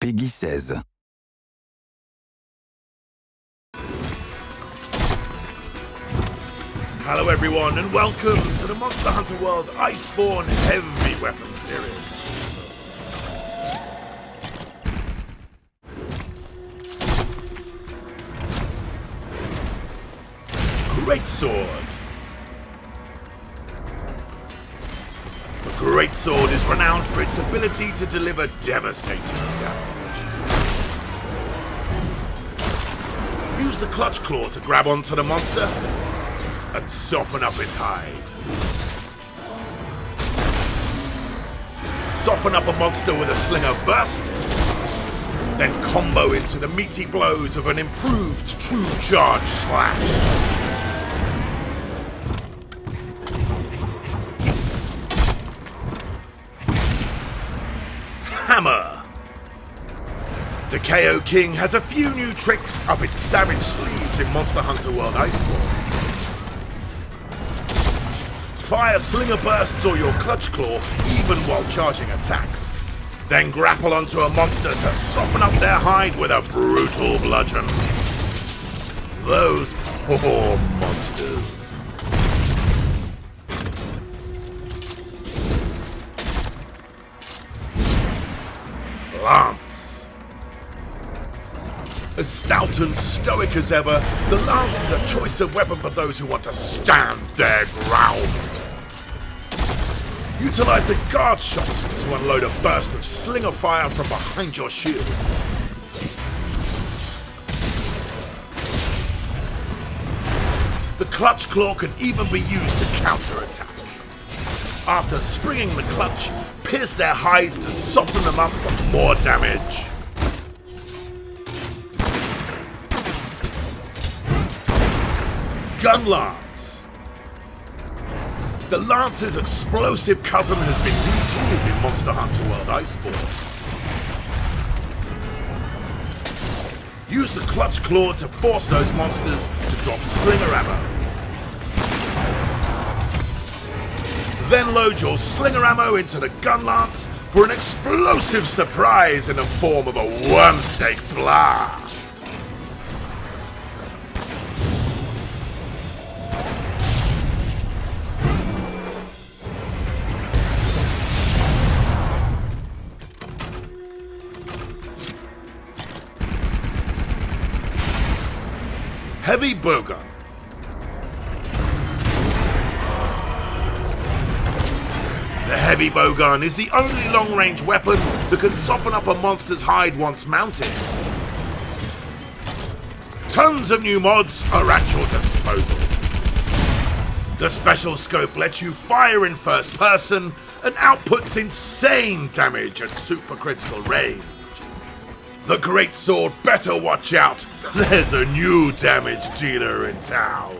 PEGI 16. Hello everyone and welcome to the Monster Hunter World Iceborne Heavy Weapon Series. Great Sword. The Great Sword is renowned for its ability to deliver devastating damage. Use the Clutch Claw to grab onto the monster and soften up its hide. Soften up a monster with a Slinger Burst, then combo into the meaty blows of an improved True Charge Slash. Hammer. The KO King has a few new tricks up its savage sleeves in Monster Hunter World Iceborne. Fire Slinger Bursts or your Clutch Claw even while charging attacks. Then grapple onto a monster to soften up their hide with a brutal bludgeon. Those poor monsters. As stout and stoic as ever, the lance is a choice of weapon for those who want to stand their ground. Utilize the guard shot to unload a burst of slinger fire from behind your shield. The clutch claw can even be used to counterattack. After springing the clutch, pierce their hides to soften them up for more damage. Gun Lance. The Lance's explosive cousin has been retooled in Monster Hunter World Iceborne. Use the Clutch Claw to force those monsters to drop Slinger ammo. Then load your Slinger ammo into the Gun Lance for an explosive surprise in the form of a Wyrmstake Blast. Heavy Bowgun. The Heavy Bowgun is the only long-range weapon that can soften up a monster's hide once mounted. Tons of new mods are at your disposal. The special scope lets you fire in first person and outputs insane damage at supercritical range. The Great Sword better watch out. There's a new damage dealer in town.